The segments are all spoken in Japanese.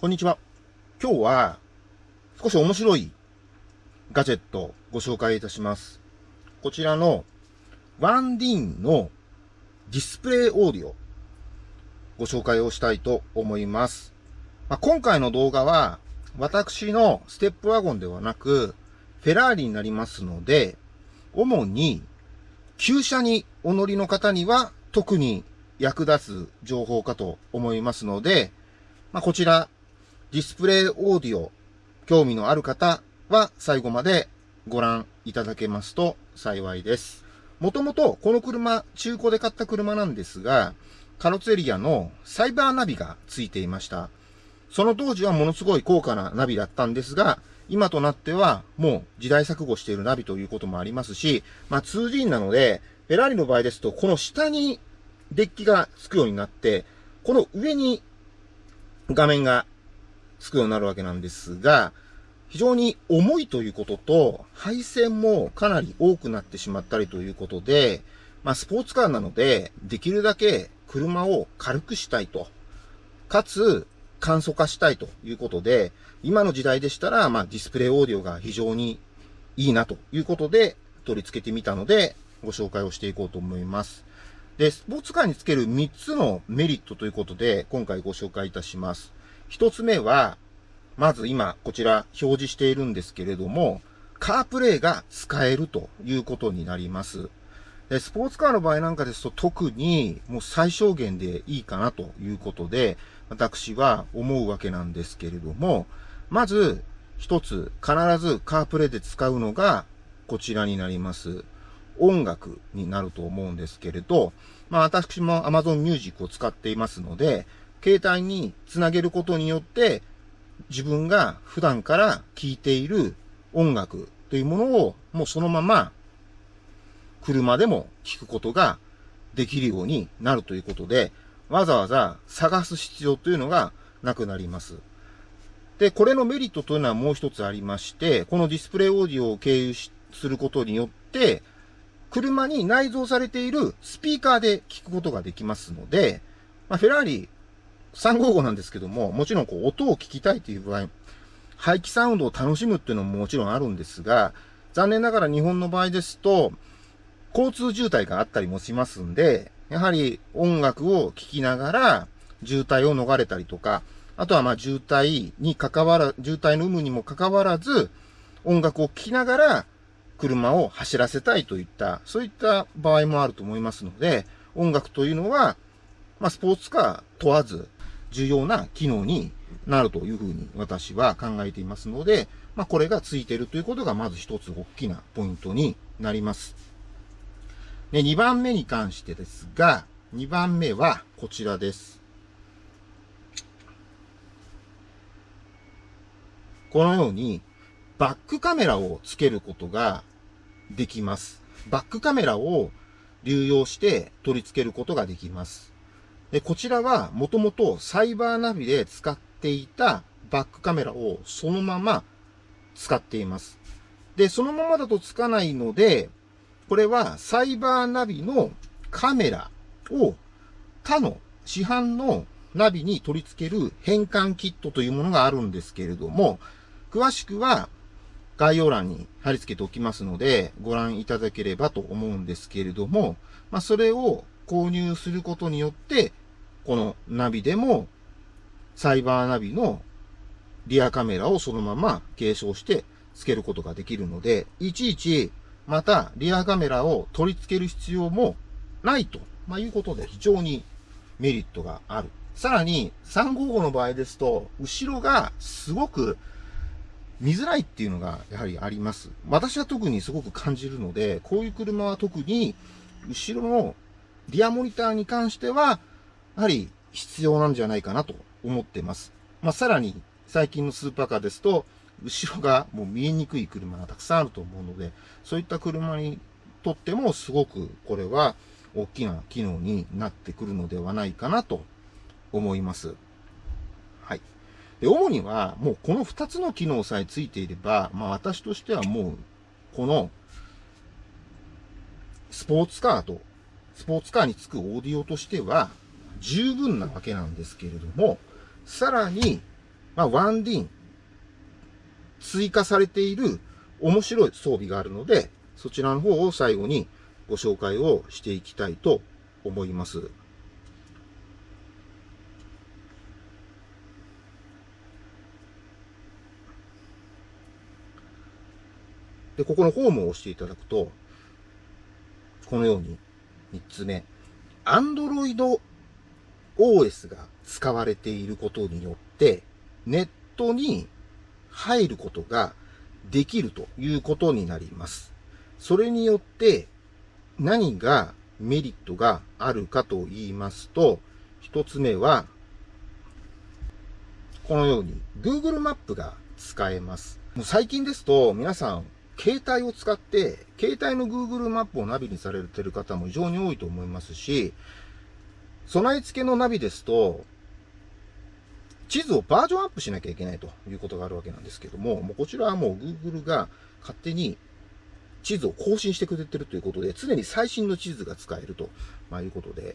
こんにちは。今日は少し面白いガジェットをご紹介いたします。こちらのワンディーンのディスプレイオーディオご紹介をしたいと思います。まあ、今回の動画は私のステップワゴンではなくフェラーリになりますので主に旧車にお乗りの方には特に役立つ情報かと思いますので、まあ、こちらディスプレイオーディオ、興味のある方は最後までご覧いただけますと幸いです。もともとこの車、中古で買った車なんですが、カロツエリアのサイバーナビが付いていました。その当時はものすごい高価なナビだったんですが、今となってはもう時代錯誤しているナビということもありますし、まあ 2G なので、フェラーリの場合ですと、この下にデッキがつくようになって、この上に画面がつくようになるわけなんですが、非常に重いということと、配線もかなり多くなってしまったりということで、まあ、スポーツカーなので、できるだけ車を軽くしたいと。かつ、簡素化したいということで、今の時代でしたら、まあ、ディスプレイオーディオが非常にいいなということで、取り付けてみたので、ご紹介をしていこうと思います。で、スポーツカーにつける3つのメリットということで、今回ご紹介いたします。一つ目は、まず今、こちら表示しているんですけれども、カープレイが使えるということになります。でスポーツカーの場合なんかですと特にもう最小限でいいかなということで、私は思うわけなんですけれども、まず一つ必ずカープレイで使うのがこちらになります。音楽になると思うんですけれど、まあ私も Amazon Music を使っていますので、携帯につなげることによって、自分が普段から聴いている音楽というものをもうそのまま車でも聴くことができるようになるということで、わざわざ探す必要というのがなくなります。で、これのメリットというのはもう一つありまして、このディスプレイオーディオを経由することによって、車に内蔵されているスピーカーで聞くことができますので、まあ、フェラーリ355なんですけども、もちろんこう音を聞きたいという場合、排気サウンドを楽しむっていうのももちろんあるんですが、残念ながら日本の場合ですと、交通渋滞があったりもしますんで、やはり音楽を聴きながら渋滞を逃れたりとか、あとはまあ渋滞に関わら、渋滞の有無にも関わらず、音楽を聴きながら車を走らせたいといった、そういった場合もあると思いますので、音楽というのは、まあスポーツカー問わず、重要な機能になるというふうに私は考えていますので、まあ、これがついているということがまず一つ大きなポイントになります。で、2番目に関してですが、2番目はこちらです。このようにバックカメラをつけることができます。バックカメラを流用して取り付けることができます。で、こちらはもともとサイバーナビで使っていたバックカメラをそのまま使っています。で、そのままだとつかないので、これはサイバーナビのカメラを他の市販のナビに取り付ける変換キットというものがあるんですけれども、詳しくは概要欄に貼り付けておきますので、ご覧いただければと思うんですけれども、まあ、それを購入することによって、このナビでも、サイバーナビのリアカメラをそのまま継承して付けることができるので、いちいちまたリアカメラを取り付ける必要もないと、まあ、いうことで非常にメリットがある。さらに355の場合ですと、後ろがすごく見づらいっていうのがやはりあります。私は特にすごく感じるので、こういう車は特に後ろのリアモニターに関してはやはり必要なんじゃないかなと思っています。まあ、さらに最近のスーパーカーですと、後ろがもう見えにくい車がたくさんあると思うので、そういった車にとってもすごくこれは大きな機能になってくるのではないかなと思います。はい。で、主にはもうこの2つの機能さえついていれば、まあ私としてはもうこのスポーツカーとスポーツカーにつくオーディオとしては十分なわけなんですけれども、さらにまあ、ワンディン、追加されている面白い装備があるので、そちらの方を最後にご紹介をしていきたいと思います。で、ここのホームを押していただくと、このように3つ目、Android OS が使われていることによって、ネットに入ることができるということになります。それによって何がメリットがあるかと言いますと、一つ目は、このように Google マップが使えます。もう最近ですと皆さん携帯を使って、携帯の Google マップをナビにされている方も非常に多いと思いますし、備え付けのナビですと、地図をバージョンアップしなきゃいけないということがあるわけなんですけども、もうこちらはもう Google が勝手に地図を更新してくれてるということで、常に最新の地図が使えると、まあ、いうことで、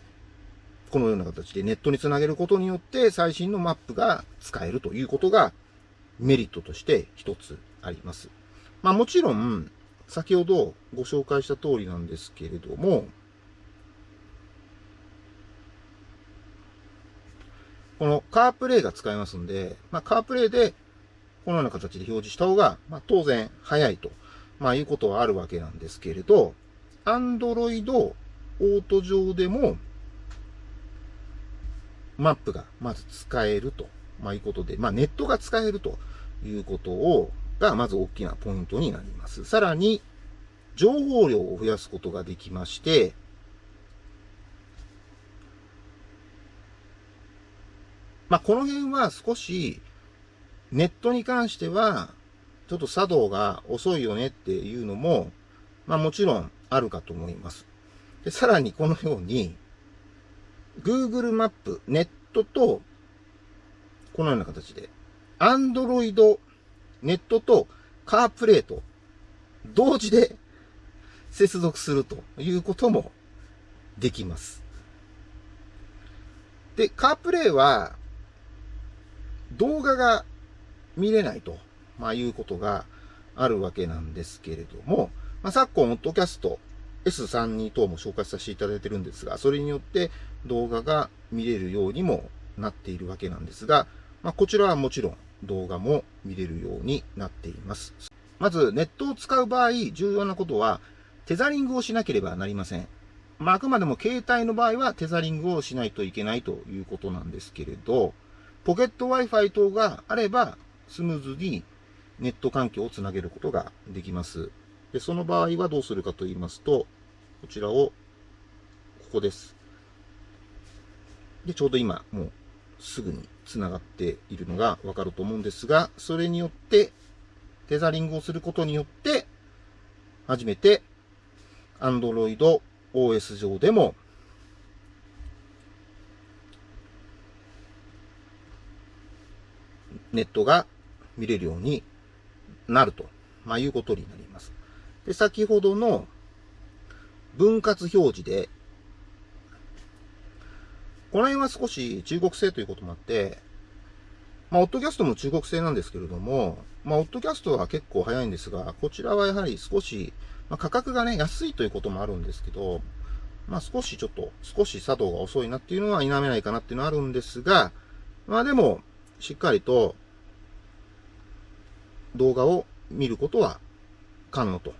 このような形でネットにつなげることによって最新のマップが使えるということがメリットとして一つあります。まあもちろん、先ほどご紹介した通りなんですけれども、このカープレイが使えますんで、まあ、カープレイでこのような形で表示した方が、まあ、当然早いと、まあ、いうことはあるわけなんですけれど、Android オート上でも、マップがまず使えると、まあ、いうことで、まあ、ネットが使えるということを、がまず大きなポイントになります。さらに、情報量を増やすことができまして、まあ、この辺は少し、ネットに関しては、ちょっと作動が遅いよねっていうのも、まあもちろんあるかと思います。で、さらにこのように、Google マップ、ネットと、このような形で、Android、ネットと CarPlay と同時で接続するということもできます。で、CarPlay は動画が見れないと、まあ、いうことがあるわけなんですけれども、まあ、昨今、オッドキャスト S32 等も紹介させていただいてるんですが、それによって動画が見れるようにもなっているわけなんですが、まあ、こちらはもちろん動画も見れるようになっています。まず、ネットを使う場合、重要なことは、テザリングをしなければなりません。まあ、あくまでも携帯の場合はテザリングをしないといけないということなんですけれど、ポケット Wi-Fi 等があれば、スムーズにネット環境をつなげることができます。で、その場合はどうするかと言いますと、こちらを、ここです。で、ちょうど今、もうすぐに繋がっているのがわかると思うんですが、それによって、テザリングをすることによって、初めて、Android OS 上でもネットが見れるようになると、まあ、いうことになります。で、先ほどの分割表示で、この辺は少し中国製ということもあって、まあ、オッドキャストも中国製なんですけれども、まあ、オッドキャストは結構早いんですが、こちらはやはり少し、まあ、価格がね、安いということもあるんですけど、まあ、少しちょっと、少し作動が遅いなっていうのは否めないかなっていうのはあるんですが、まあでも、しっかりと動画を見ることは可能と。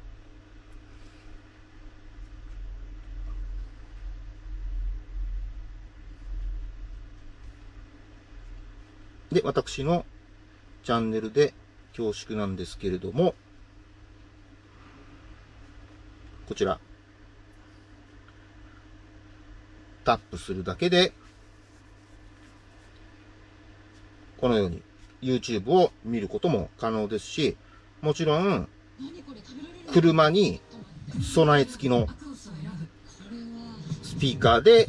で、私のチャンネルで恐縮なんですけれども、こちら、タップするだけで、このように YouTube を見ることも可能ですし、もちろん、車に備え付きのスピーカーで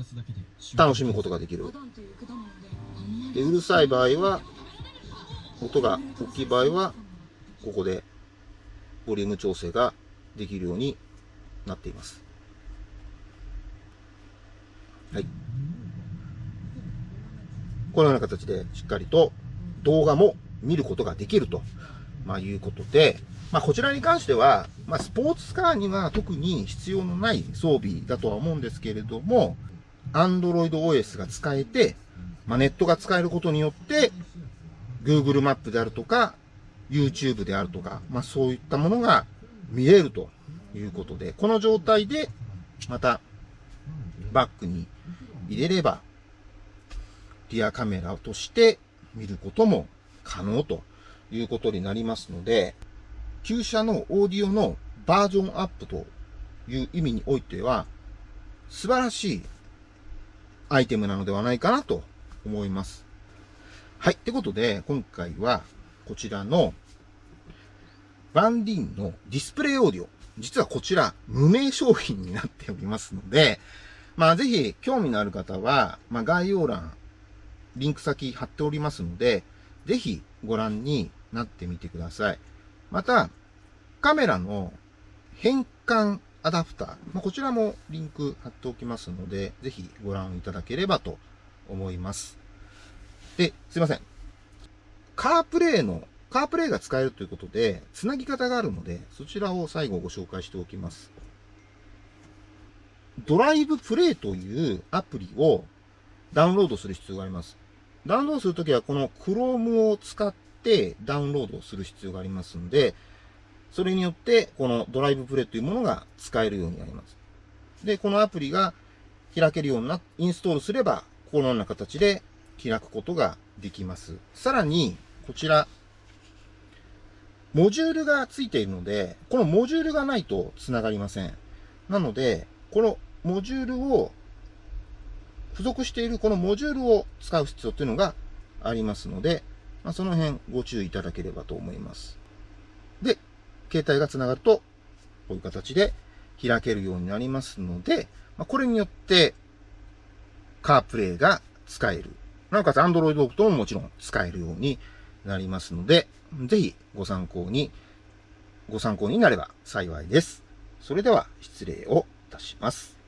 楽しむことができる。でうるさい場合は、音が大きい場合は、ここでボリューム調整ができるようになっています。はい。このような形でしっかりと動画も見ることができると、まあ、いうことで、まあ、こちらに関しては、まあ、スポーツカーには特に必要のない装備だとは思うんですけれども、Android OS が使えて、まあ、ネットが使えることによって、Google マップであるとか、YouTube であるとか、まあ、そういったものが見れるということで、この状態で、また、バックに入れれば、リアカメラとして見ることも可能ということになりますので、旧車のオーディオのバージョンアップという意味においては、素晴らしいアイテムなのではないかなと思います。はい。ってことで、今回はこちらのバンディンのディスプレイオーディオ。実はこちら無名商品になっておりますので、まあぜひ興味のある方は、まあ概要欄、リンク先貼っておりますので、ぜひご覧になってみてください。また、カメラの変換アダプター、まあ、こちらもリンク貼っておきますので、ぜひご覧いただければと思います。で、すいません。カープレイの、カープレイが使えるということで、つなぎ方があるので、そちらを最後ご紹介しておきます。ドライブプレイというアプリをダウンロードする必要があります。ダウンロードするときはこの Chrome を使ってダウンロードをする必要がありますので、それによって、このドライブプレイというものが使えるようになります。で、このアプリが開けるようにな、インストールすれば、このような形で開くことができます。さらに、こちら、モジュールがついているので、このモジュールがないと繋がりません。なので、このモジュールを、付属しているこのモジュールを使う必要というのがありますので、まあ、その辺ご注意いただければと思います。で、携帯が繋がると、こういう形で開けるようになりますので、まあ、これによって、カープレイが使える。なおかつ Android オートももちろん使えるようになりますので、ぜひご参考に、ご参考になれば幸いです。それでは失礼をいたします。